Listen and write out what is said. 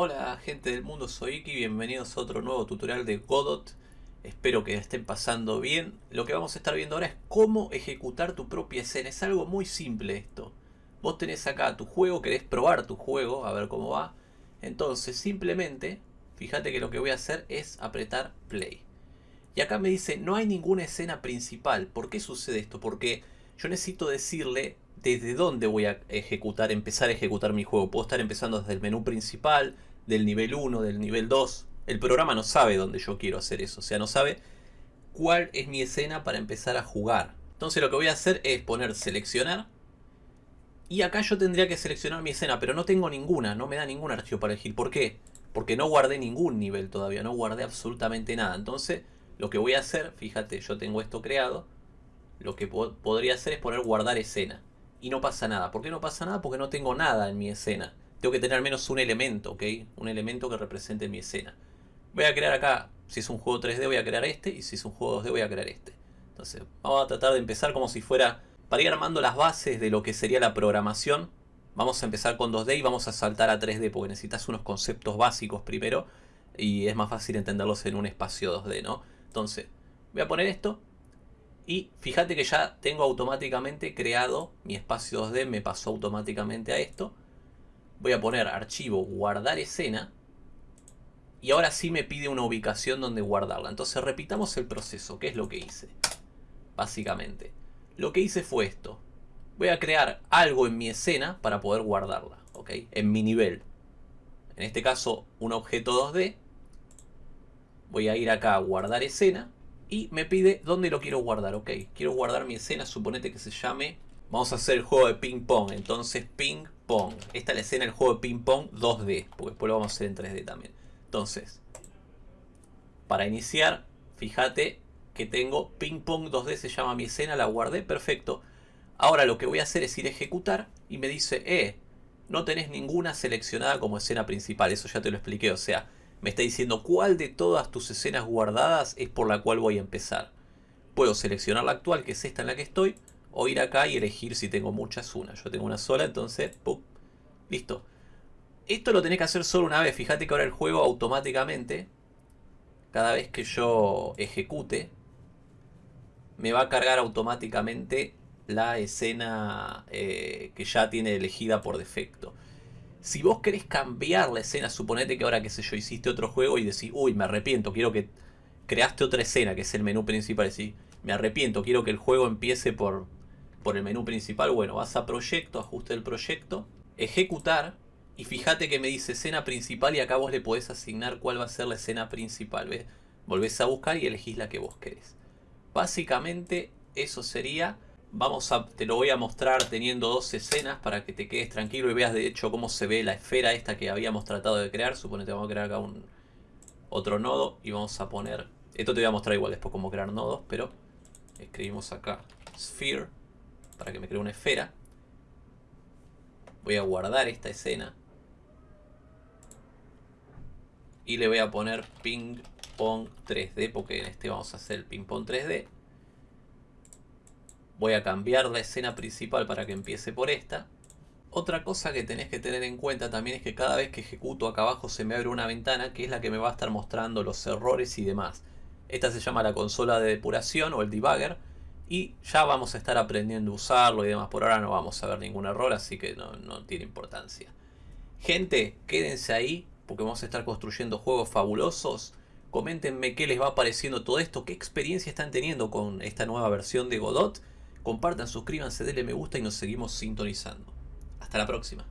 Hola gente del mundo, soy Iki, bienvenidos a otro nuevo tutorial de Godot. Espero que estén pasando bien. Lo que vamos a estar viendo ahora es cómo ejecutar tu propia escena. Es algo muy simple esto. Vos tenés acá tu juego, querés probar tu juego, a ver cómo va. Entonces simplemente, fíjate que lo que voy a hacer es apretar play. Y acá me dice, no hay ninguna escena principal. ¿Por qué sucede esto? Porque yo necesito decirle desde dónde voy a ejecutar, empezar a ejecutar mi juego. Puedo estar empezando desde el menú principal, del nivel 1, del nivel 2. El programa no sabe dónde yo quiero hacer eso. O sea, no sabe cuál es mi escena para empezar a jugar. Entonces lo que voy a hacer es poner seleccionar. Y acá yo tendría que seleccionar mi escena, pero no tengo ninguna, no me da ningún archivo para elegir. ¿Por qué? Porque no guardé ningún nivel todavía, no guardé absolutamente nada. Entonces lo que voy a hacer, fíjate, yo tengo esto creado. Lo que podría hacer es poner guardar escena y no pasa nada. ¿Por qué no pasa nada? Porque no tengo nada en mi escena. Tengo que tener al menos un elemento, ¿ok? Un elemento que represente mi escena. Voy a crear acá, si es un juego 3D voy a crear este y si es un juego 2D voy a crear este. Entonces vamos a tratar de empezar como si fuera, para ir armando las bases de lo que sería la programación, vamos a empezar con 2D y vamos a saltar a 3D porque necesitas unos conceptos básicos primero y es más fácil entenderlos en un espacio 2D, ¿no? Entonces, voy a poner esto y fíjate que ya tengo automáticamente creado mi espacio 2D, me pasó automáticamente a esto. Voy a poner archivo guardar escena. Y ahora sí me pide una ubicación donde guardarla. Entonces repitamos el proceso. ¿Qué es lo que hice? Básicamente. Lo que hice fue esto. Voy a crear algo en mi escena para poder guardarla. ¿Ok? En mi nivel. En este caso un objeto 2D. Voy a ir acá a guardar escena y me pide dónde lo quiero guardar. Ok, quiero guardar mi escena, suponete que se llame... Vamos a hacer el juego de ping pong, entonces ping pong. Esta es la escena del juego de ping pong 2D, porque después lo vamos a hacer en 3D también. Entonces, para iniciar, fíjate que tengo ping pong 2D, se llama mi escena, la guardé, perfecto. Ahora lo que voy a hacer es ir a ejecutar y me dice, eh, no tenés ninguna seleccionada como escena principal, eso ya te lo expliqué, o sea, me está diciendo cuál de todas tus escenas guardadas es por la cual voy a empezar. Puedo seleccionar la actual, que es esta en la que estoy, o ir acá y elegir si tengo muchas una. Yo tengo una sola, entonces, ¡pum! Listo. Esto lo tenés que hacer solo una vez. Fíjate que ahora el juego automáticamente, cada vez que yo ejecute, me va a cargar automáticamente la escena eh, que ya tiene elegida por defecto. Si vos querés cambiar la escena, suponete que ahora, qué sé yo, hiciste otro juego y decís, uy, me arrepiento, quiero que creaste otra escena, que es el menú principal, decís, me arrepiento, quiero que el juego empiece por, por el menú principal, bueno, vas a proyecto, ajuste del proyecto, ejecutar, y fíjate que me dice escena principal y acá vos le podés asignar cuál va a ser la escena principal, ¿ves? Volvés a buscar y elegís la que vos querés. Básicamente eso sería Vamos a, te lo voy a mostrar teniendo dos escenas para que te quedes tranquilo y veas de hecho cómo se ve la esfera esta que habíamos tratado de crear. Suponete vamos a crear acá un otro nodo y vamos a poner... Esto te voy a mostrar igual después cómo crear nodos, pero escribimos acá sphere para que me cree una esfera. Voy a guardar esta escena. Y le voy a poner ping pong 3D porque en este vamos a hacer el ping pong 3D. Voy a cambiar la escena principal para que empiece por esta. Otra cosa que tenés que tener en cuenta también es que cada vez que ejecuto acá abajo se me abre una ventana que es la que me va a estar mostrando los errores y demás. Esta se llama la consola de depuración o el debugger y ya vamos a estar aprendiendo a usarlo y demás. Por ahora no vamos a ver ningún error así que no, no tiene importancia. Gente, quédense ahí porque vamos a estar construyendo juegos fabulosos. Coméntenme qué les va pareciendo todo esto, qué experiencia están teniendo con esta nueva versión de Godot compartan, suscríbanse, denle me gusta y nos seguimos sintonizando. Hasta la próxima.